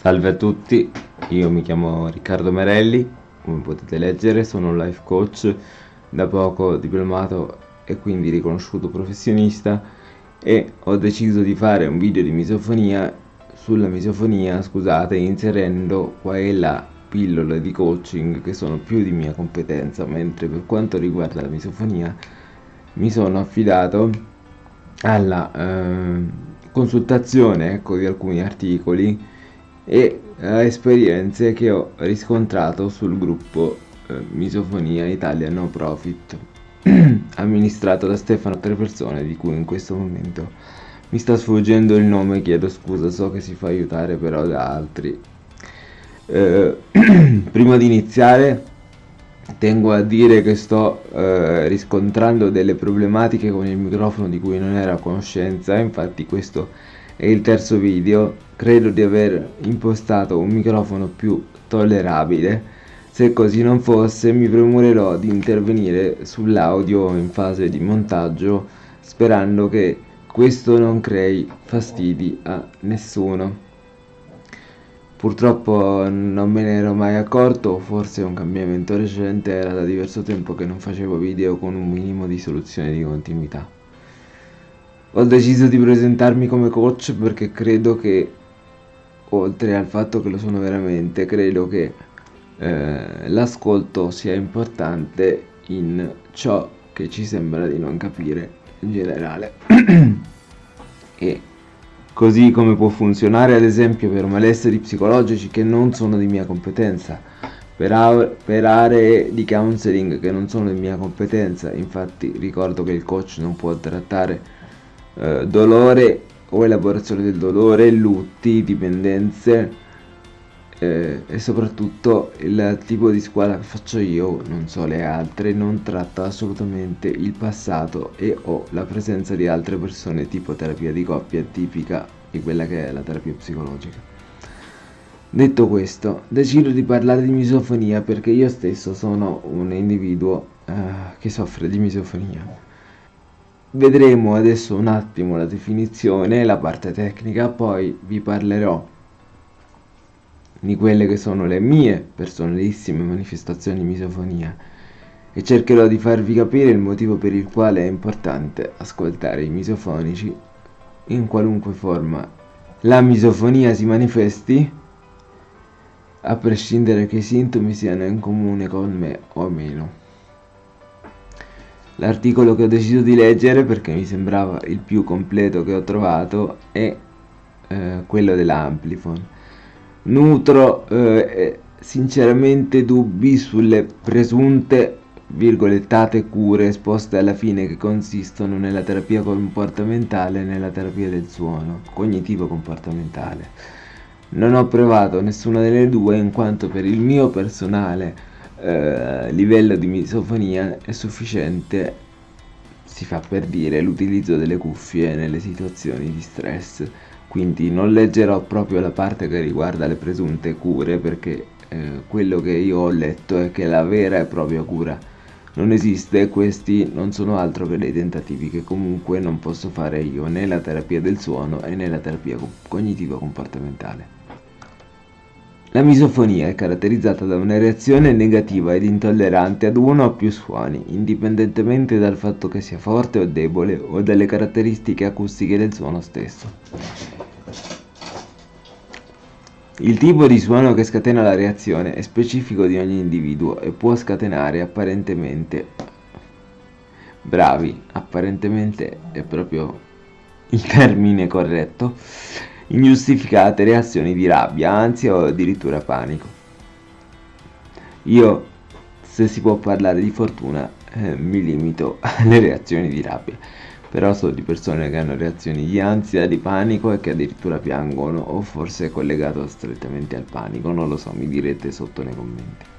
Salve a tutti, io mi chiamo Riccardo Merelli, come potete leggere sono un life coach, da poco diplomato e quindi riconosciuto professionista e ho deciso di fare un video di misofonia sulla misofonia, scusate, inserendo qua e là pillole di coaching che sono più di mia competenza, mentre per quanto riguarda la misofonia mi sono affidato alla eh, consultazione ecco, di alcuni articoli e a esperienze che ho riscontrato sul gruppo eh, Misofonia Italia No Profit amministrato da Stefano a tre persone di cui in questo momento mi sta sfuggendo il nome chiedo scusa so che si fa aiutare però da altri. Eh, prima di iniziare tengo a dire che sto eh, riscontrando delle problematiche con il microfono di cui non ero a conoscenza infatti questo è il terzo video credo di aver impostato un microfono più tollerabile se così non fosse mi premurerò di intervenire sull'audio in fase di montaggio sperando che questo non crei fastidi a nessuno. Purtroppo non me ne ero mai accorto, forse un cambiamento recente, era da diverso tempo che non facevo video con un minimo di soluzione di continuità. Ho deciso di presentarmi come coach perché credo che, oltre al fatto che lo sono veramente, credo che eh, l'ascolto sia importante in ciò che ci sembra di non capire in generale. E così come può funzionare ad esempio per malesseri psicologici che non sono di mia competenza per, per aree di counseling che non sono di mia competenza infatti ricordo che il coach non può trattare eh, dolore o elaborazione del dolore, lutti, dipendenze eh, e soprattutto il tipo di squadra che faccio io, non so le altre, non tratta assolutamente il passato e o la presenza di altre persone tipo terapia di coppia tipica di quella che è la terapia psicologica. Detto questo, decido di parlare di misofonia perché io stesso sono un individuo eh, che soffre di misofonia. Vedremo adesso un attimo la definizione, la parte tecnica, poi vi parlerò di quelle che sono le mie personalissime manifestazioni di misofonia e cercherò di farvi capire il motivo per il quale è importante ascoltare i misofonici in qualunque forma la misofonia si manifesti a prescindere che i sintomi siano in comune con me o meno. L'articolo che ho deciso di leggere perché mi sembrava il più completo che ho trovato è eh, quello dell'Amplifon nutro eh, sinceramente dubbi sulle presunte virgolettate cure esposte alla fine che consistono nella terapia comportamentale e nella terapia del suono, cognitivo-comportamentale. Non ho provato nessuna delle due in quanto per il mio personale eh, livello di misofonia è sufficiente, si fa per dire, l'utilizzo delle cuffie nelle situazioni di stress quindi non leggerò proprio la parte che riguarda le presunte cure perché eh, quello che io ho letto è che la vera e propria cura non esiste e questi non sono altro che dei tentativi che comunque non posso fare io né la terapia del suono né la terapia cognitiva comportamentale. La misofonia è caratterizzata da una reazione negativa ed intollerante ad uno o più suoni, indipendentemente dal fatto che sia forte o debole o dalle caratteristiche acustiche del suono stesso. Il tipo di suono che scatena la reazione è specifico di ogni individuo e può scatenare apparentemente bravi, apparentemente è proprio il termine corretto, ingiustificate reazioni di rabbia, ansia o addirittura panico. Io, se si può parlare di fortuna, eh, mi limito alle reazioni di rabbia però so di persone che hanno reazioni di ansia, di panico e che addirittura piangono o forse è collegato strettamente al panico, non lo so, mi direte sotto nei commenti.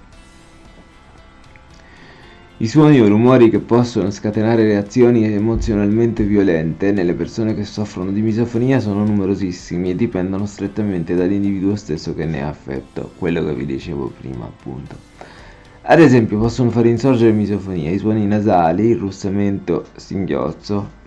I suoni o rumori che possono scatenare reazioni emozionalmente violente nelle persone che soffrono di misofonia sono numerosissimi e dipendono strettamente dall'individuo stesso che ne ha affetto, quello che vi dicevo prima appunto. Ad esempio possono far insorgere misofonia i suoni nasali, il russamento, singhiozzo,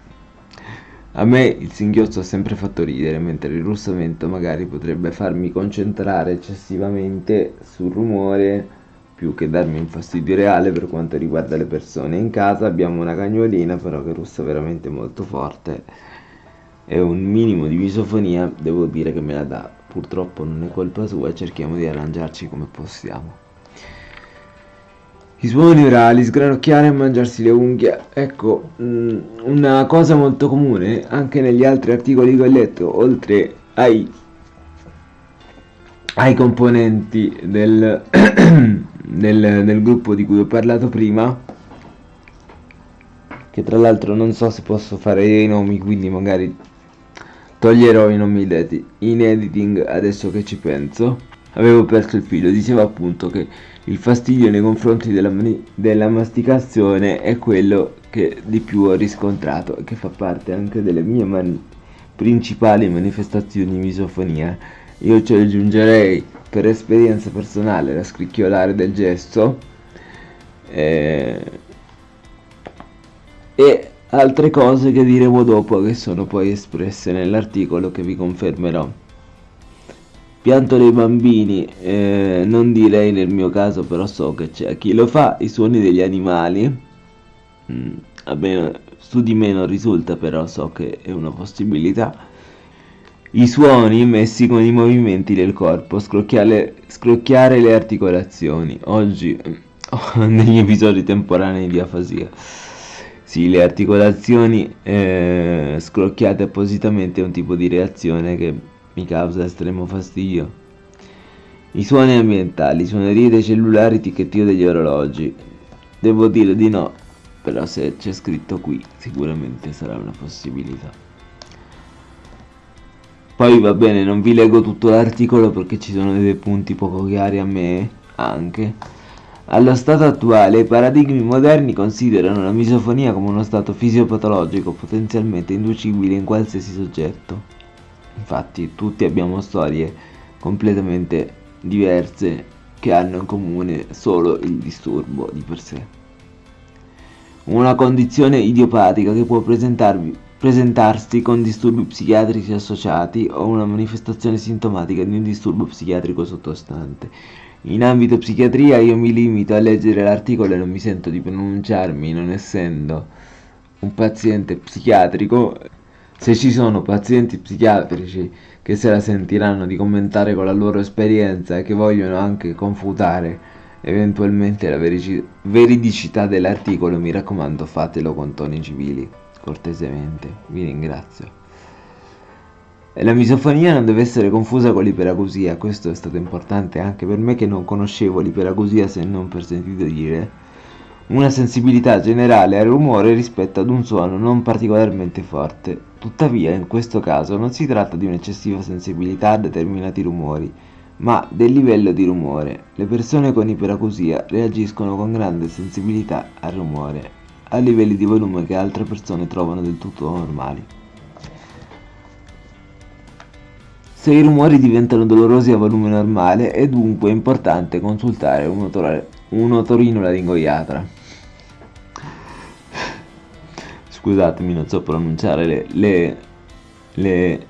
A me il singhiozzo ha sempre fatto ridere, mentre il russamento magari potrebbe farmi concentrare eccessivamente sul rumore più che darmi un fastidio reale per quanto riguarda le persone. In casa abbiamo una cagnolina però che russa veramente molto forte e un minimo di misofonia devo dire che me la dà. Purtroppo non è colpa sua cerchiamo di arrangiarci come possiamo. I suoni orali, sgranocchiare e mangiarsi le unghie. Ecco, mm, una cosa molto comune anche negli altri articoli che ho letto, oltre ai, ai componenti del, del, del gruppo di cui ho parlato prima, che tra l'altro non so se posso fare i nomi, quindi magari toglierò i nomi in editing adesso che ci penso. Avevo perso il filo, diceva appunto che il fastidio nei confronti della, della masticazione è quello che di più ho riscontrato e che fa parte anche delle mie man principali manifestazioni di misofonia. Io ci aggiungerei per esperienza personale la scricchiolare del gesto eh, e altre cose che diremo dopo che sono poi espresse nell'articolo che vi confermerò. Pianto dei bambini, eh, non direi nel mio caso, però so che c'è chi lo fa, i suoni degli animali, mm, almeno su di me non risulta, però so che è una possibilità. I suoni messi con i movimenti del corpo, scrocchiare, scrocchiare le articolazioni. Oggi, negli episodi temporanei di afasia. Sì, le articolazioni eh, scrocchiate appositamente è un tipo di reazione che mi causa estremo fastidio. I suoni ambientali, suonerie dei cellulari, ticchettio degli orologi. Devo dire di no, però se c'è scritto qui sicuramente sarà una possibilità. Poi va bene, non vi leggo tutto l'articolo perché ci sono dei punti poco chiari a me anche. Allo stato attuale i paradigmi moderni considerano la misofonia come uno stato fisiopatologico potenzialmente inducibile in qualsiasi soggetto. Infatti tutti abbiamo storie completamente diverse che hanno in comune solo il disturbo di per sé. Una condizione idiopatica che può presentarsi con disturbi psichiatrici associati o una manifestazione sintomatica di un disturbo psichiatrico sottostante. In ambito psichiatria io mi limito a leggere l'articolo e non mi sento di pronunciarmi non essendo un paziente psichiatrico se ci sono pazienti psichiatrici che se la sentiranno di commentare con la loro esperienza e che vogliono anche confutare eventualmente la veridicità dell'articolo, mi raccomando fatelo con toni civili, cortesemente. Vi ringrazio. La misofonia non deve essere confusa con l'iperacusia, questo è stato importante anche per me che non conoscevo l'iperacusia se non per sentito dire una sensibilità generale al rumore rispetto ad un suono non particolarmente forte. Tuttavia, in questo caso non si tratta di un'eccessiva sensibilità a determinati rumori, ma del livello di rumore. Le persone con iperacusia reagiscono con grande sensibilità al rumore, a livelli di volume che altre persone trovano del tutto normali. Se i rumori diventano dolorosi a volume normale è dunque importante consultare un, otore, un otorinolaringoiatra. scusatemi non so pronunciare le le le,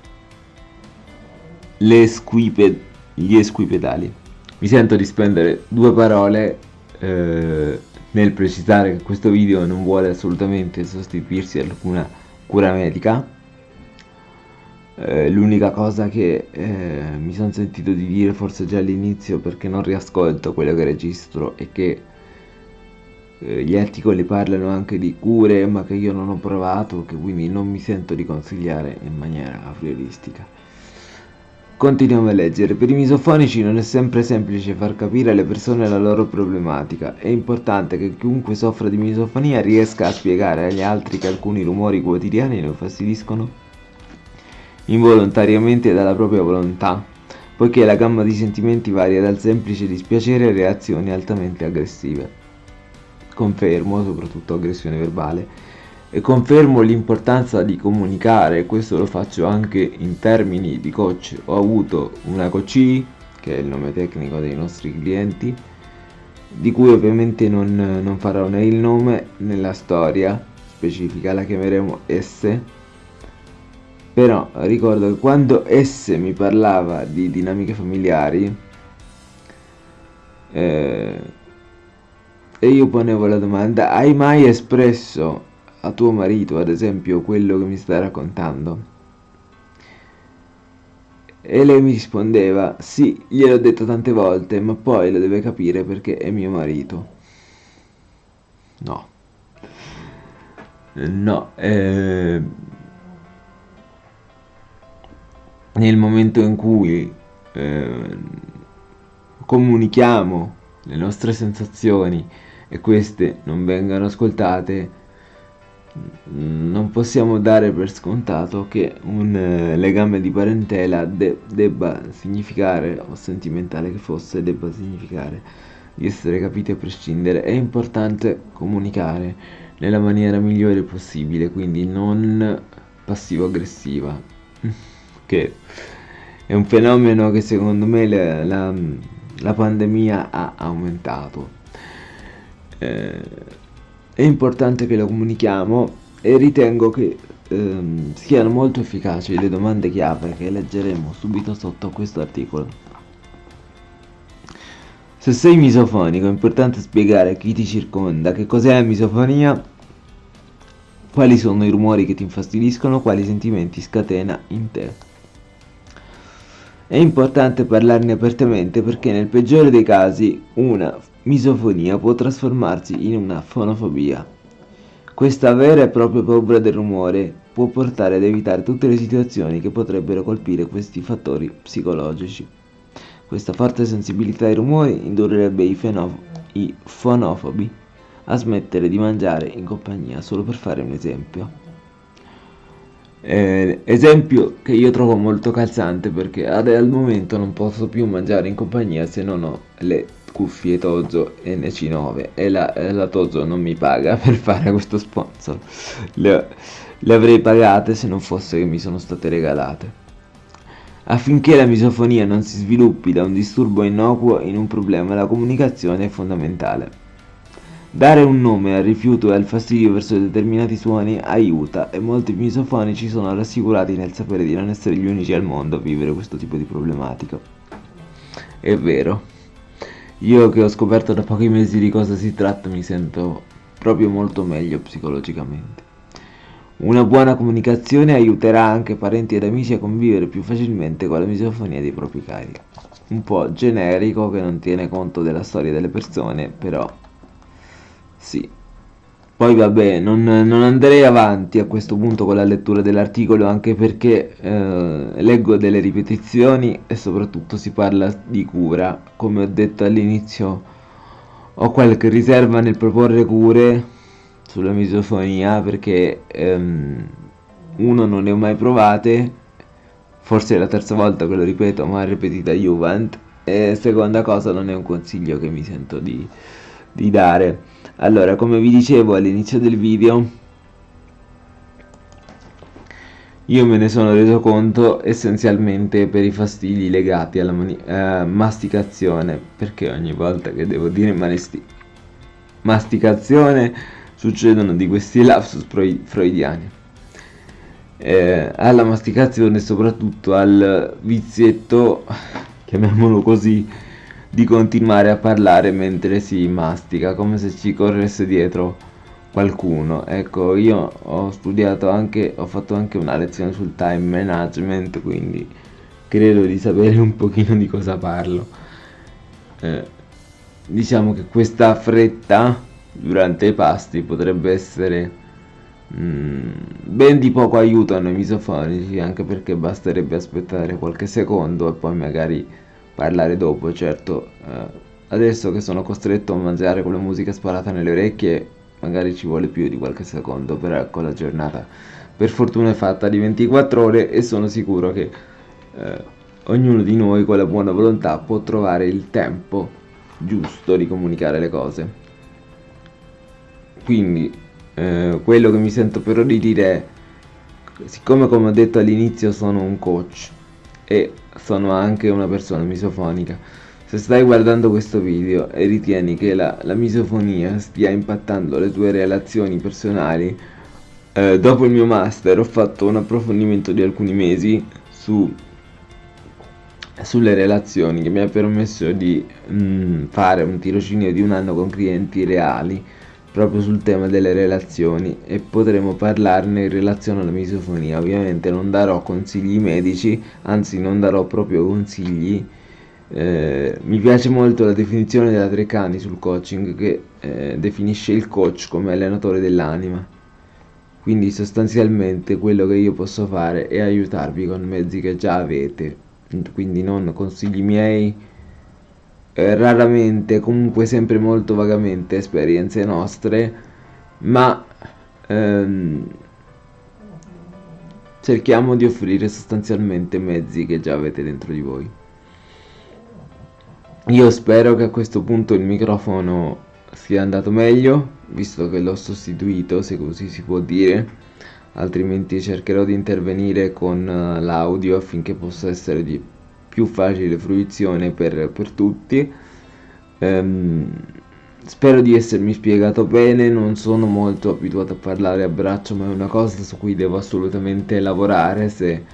le squipe, gli esquipedali mi sento di spendere due parole eh, nel precisare che questo video non vuole assolutamente sostituirsi ad alcuna cura medica eh, l'unica cosa che eh, mi sono sentito di dire forse già all'inizio perché non riascolto quello che registro è che eh, gli articoli parlano anche di cure ma che io non ho provato che quindi non mi sento di consigliare in maniera aprioristica continuiamo a leggere. Per i misofonici non è sempre semplice far capire alle persone la loro problematica. È importante che chiunque soffra di misofonia riesca a spiegare agli altri che alcuni rumori quotidiani lo fastidiscono involontariamente dalla propria volontà poiché la gamma di sentimenti varia dal semplice dispiacere a reazioni altamente aggressive. Confermo, soprattutto aggressione verbale, e confermo l'importanza di comunicare, questo lo faccio anche in termini di coach. Ho avuto una coach, che è il nome tecnico dei nostri clienti, di cui ovviamente non, non farò né il nome né la storia specifica, la chiameremo S, Però ricordo che quando esse mi parlava di dinamiche familiari eh, e io ponevo la domanda, hai mai espresso a tuo marito, ad esempio, quello che mi stai raccontando? E lei mi rispondeva, sì, gliel'ho detto tante volte, ma poi lo deve capire perché è mio marito. No. No, eh, nel momento in cui eh, comunichiamo le nostre sensazioni e queste non vengano ascoltate, non possiamo dare per scontato che un eh, legame di parentela de debba significare, o sentimentale che fosse, debba significare di essere capiti a prescindere. È importante comunicare nella maniera migliore possibile, quindi non passivo-aggressiva, che è un fenomeno che secondo me la, la, la pandemia ha aumentato. Eh, è importante che lo comunichiamo e ritengo che ehm, siano molto efficaci le domande chiave che leggeremo subito sotto questo articolo. Se sei misofonico è importante spiegare a chi ti circonda che cos'è la misofonia, quali sono i rumori che ti infastidiscono, quali sentimenti scatena in te. È importante parlarne apertamente perché nel peggiore dei casi una misofonia può trasformarsi in una fonofobia. Questa vera e propria paura del rumore può portare ad evitare tutte le situazioni che potrebbero colpire questi fattori psicologici. Questa forte sensibilità ai rumori indurrebbe i, i fonofobi a smettere di mangiare in compagnia, solo per fare un esempio. Eh, esempio che io trovo molto calzante perché ad, al momento non posso più mangiare in compagnia se non ho le cuffie Tozo NC9 e la, la Tozo non mi paga per fare questo sponsor le, le avrei pagate se non fosse che mi sono state regalate affinché la misofonia non si sviluppi da un disturbo innocuo in un problema la comunicazione è fondamentale Dare un nome al rifiuto e al fastidio verso determinati suoni aiuta e molti misofonici sono rassicurati nel sapere di non essere gli unici al mondo a vivere questo tipo di problematica. È vero. Io che ho scoperto da pochi mesi di cosa si tratta mi sento proprio molto meglio psicologicamente. Una buona comunicazione aiuterà anche parenti ed amici a convivere più facilmente con la misofonia dei propri cari. Un po' generico che non tiene conto della storia delle persone, però sì. Poi vabbè, non, non, andrei avanti a questo punto con la lettura dell'articolo anche perché eh, leggo delle ripetizioni e soprattutto si parla di cura. Come ho detto all'inizio, ho qualche riserva nel proporre cure sulla misofonia perché ehm, uno non ne ho mai provate, forse è la terza volta che lo ripeto, ma ripetita Juvent, e seconda cosa non è un consiglio che mi sento di, di dare. Allora come vi dicevo all'inizio del video io me ne sono reso conto essenzialmente per i fastidi legati alla eh, masticazione perché ogni volta che devo dire masticazione succedono di questi lapsus freudiani. Eh, alla masticazione soprattutto al vizietto chiamiamolo così di continuare a parlare mentre si mastica, come se ci corresse dietro qualcuno. Ecco, io ho studiato anche, ho fatto anche una lezione sul time management, quindi credo di sapere un pochino di cosa parlo. Eh, diciamo che questa fretta durante i pasti potrebbe essere mm, ben di poco aiuto a noi misofonici, anche perché basterebbe aspettare qualche secondo e poi magari parlare dopo, certo. Eh, adesso che sono costretto a mangiare con la musica sparata nelle orecchie, magari ci vuole più di qualche secondo, però ecco la giornata per fortuna è fatta di 24 ore e sono sicuro che eh, ognuno di noi con la buona volontà può trovare il tempo giusto di comunicare le cose. Quindi eh, quello che mi sento però di dire è, siccome come ho detto all'inizio sono un coach e sono anche una persona misofonica. Se stai guardando questo video e ritieni che la, la misofonia stia impattando le tue relazioni personali, eh, dopo il mio master ho fatto un approfondimento di alcuni mesi su, sulle relazioni che mi ha permesso di mh, mm, fare un tirocinio di un anno con clienti reali proprio sul tema delle relazioni e potremo parlarne in relazione alla misofonia. Ovviamente non darò consigli medici, anzi non darò proprio consigli. Eh, mi piace molto la definizione della Treccani sul coaching che eh, definisce il coach come allenatore dell'anima. Quindi sostanzialmente quello che io posso fare è aiutarvi con mezzi che già avete, quindi non consigli miei eh, raramente, comunque sempre molto vagamente esperienze nostre, ma ehm, cerchiamo di offrire sostanzialmente mezzi che già avete dentro di voi. Io spero che a questo punto il microfono sia andato meglio, visto che l'ho sostituito, se così si può dire, altrimenti cercherò di intervenire con uh, l'audio affinché possa essere di più facile fruizione per, per tutti. Ehm, spero di essermi spiegato bene, non sono molto abituato a parlare a braccio, ma è una cosa su cui devo assolutamente lavorare se,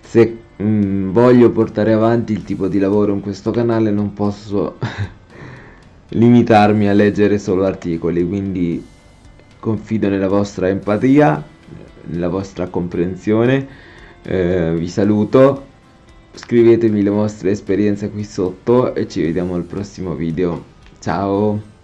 se mh, mm, voglio portare avanti il tipo di lavoro in questo canale non posso limitarmi a leggere solo articoli, quindi confido nella vostra empatia, nella vostra comprensione. Eh, vi saluto scrivetemi le vostre esperienze qui sotto e ci vediamo al prossimo video. Ciao